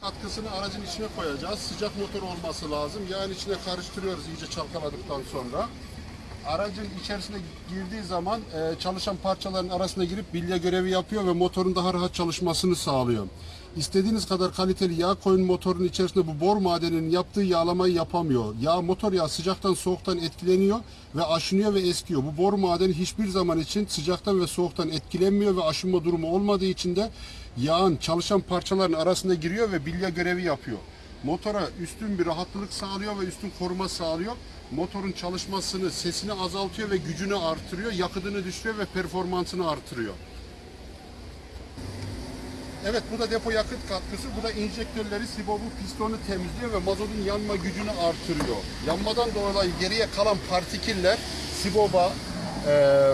Katkısını aracın içine koyacağız. Sıcak motor olması lazım. Yağın içine karıştırıyoruz iyice çalkaladıktan sonra. Aracın içerisine girdiği zaman e, çalışan parçaların arasına girip bilye görevi yapıyor ve motorun daha rahat çalışmasını sağlıyor. İstediğiniz kadar kaliteli yağ koyun motorun içerisinde bu bor madeninin yaptığı yağlamayı yapamıyor. Yağ motor yağı sıcaktan soğuktan etkileniyor ve aşınıyor ve eskiyor. Bu bor madeni hiçbir zaman için sıcaktan ve soğuktan etkilenmiyor ve aşınma durumu olmadığı için de yağın çalışan parçaların arasında giriyor ve bilye görevi yapıyor. Motora üstün bir rahatlık sağlıyor ve üstün koruma sağlıyor. Motorun çalışmasını, sesini azaltıyor ve gücünü artırıyor, yakıtını düşürüyor ve performansını artırıyor. Evet bu da depo yakıt katkısı. Bu da enjektörleri, sibobu, pistonu temizliyor ve mazotun yanma gücünü artırıyor. Yanmadan dolayı geriye kalan partiküller siboba, e,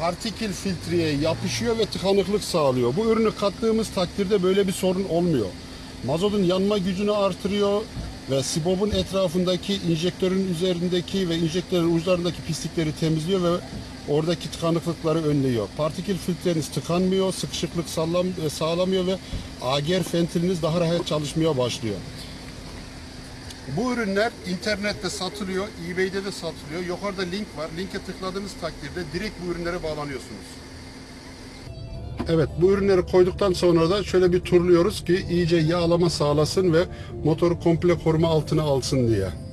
partikül filtreye yapışıyor ve tıkanıklık sağlıyor. Bu ürünü kattığımız takdirde böyle bir sorun olmuyor. Mazotun yanma gücünü artırıyor ve sibobun etrafındaki injektörün üzerindeki ve injektörün uçlarındaki pislikleri temizliyor ve oradaki tıkanıklıkları önlüyor. Partikül filtreniz tıkanmıyor, sıkışıklık sağlam, e, sağlamıyor ve ager ventiliniz daha rahat çalışmaya başlıyor. Bu ürünler internette satılıyor, eBay'de de satılıyor. Yukarıda link var. Linke tıkladığınız takdirde direkt bu ürünlere bağlanıyorsunuz. Evet bu ürünleri koyduktan sonra da şöyle bir turluyoruz ki iyice yağlama sağlasın ve motoru komple koruma altına alsın diye.